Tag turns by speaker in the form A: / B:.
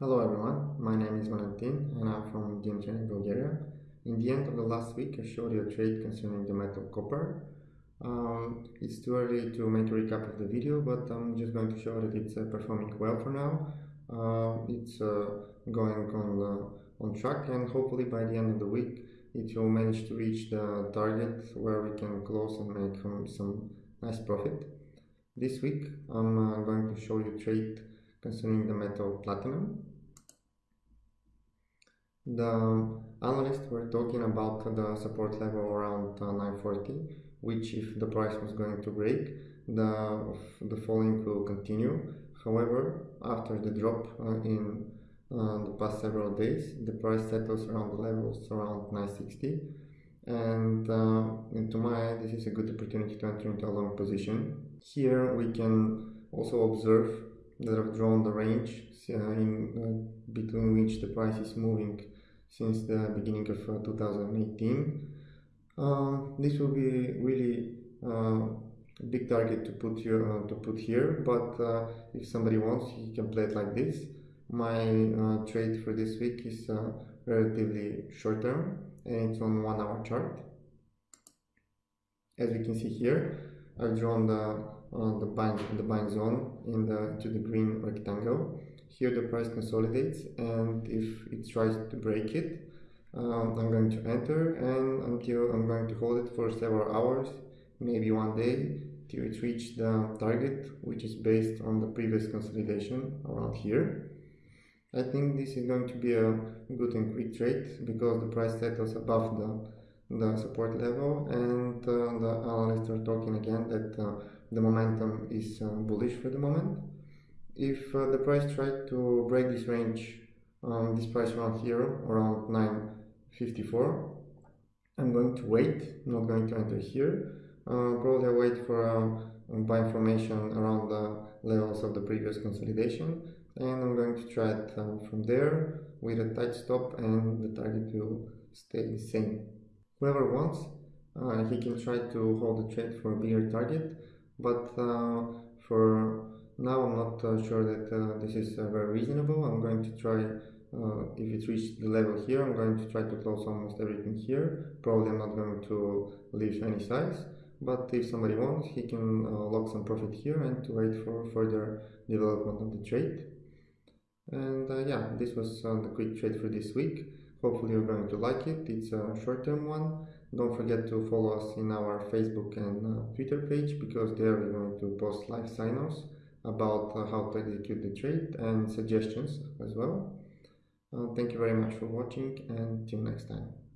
A: Hello everyone, my name is Valentin and I'm from DMCN Bulgaria. In the end of the last week I showed you a trade concerning the metal copper. Um, it's too early to make a recap of the video but I'm just going to show that it's uh, performing well for now. Uh, it's uh, going on, on track and hopefully by the end of the week it will manage to reach the target where we can close and make um, some nice profit. This week I'm uh, going to show you trade concerning the metal platinum. The analysts were talking about the support level around uh, 940, which if the price was going to break, the, the falling will continue. However, after the drop uh, in uh, the past several days, the price settles around the levels around 960 and uh, into my eye this is a good opportunity to enter into a long position. Here we can also observe that I've drawn the range uh, in uh, between which the price is moving since the beginning of uh, 2018. this will be really a big target to put here to put here, but if somebody wants, he can play it like this. My trade for this week is relatively short term and it's on one hour chart as we can see here I've drawn the uh, the buying the zone in the to the green rectangle. Here the price consolidates and if it tries to break it um, I'm going to enter and until I'm going to hold it for several hours maybe one day till it reach the target which is based on the previous consolidation around here. I think this is going to be a good and quick trade because the price settles above the the support level and uh, the analysts are talking again that uh, the momentum is uh, bullish for the moment. If uh, the price tried to break this range, um, this price around here, around 954, I'm going to wait, not going to enter here. Uh, probably I'll wait for uh, buy information around the levels of the previous consolidation and I'm going to try it uh, from there with a tight stop and the target will stay the same. Whoever wants, uh, he can try to hold the trade for a bigger target, but uh, for now I'm not uh, sure that uh, this is uh, very reasonable. I'm going to try, if it reaches the level here, I'm going to try to close almost everything here. Probably I'm not going to leave any size, but if somebody wants, he can lock some profit here and to wait for further development of the trade. And yeah, this was the quick trade for this week. Hopefully you're going to like it. It's a short-term one. Don't forget to follow us in our Facebook and uh, Twitter page because there we're going to post live sign-offs about uh, how to execute the trade and suggestions as well. Uh, thank you very much for watching and till next time.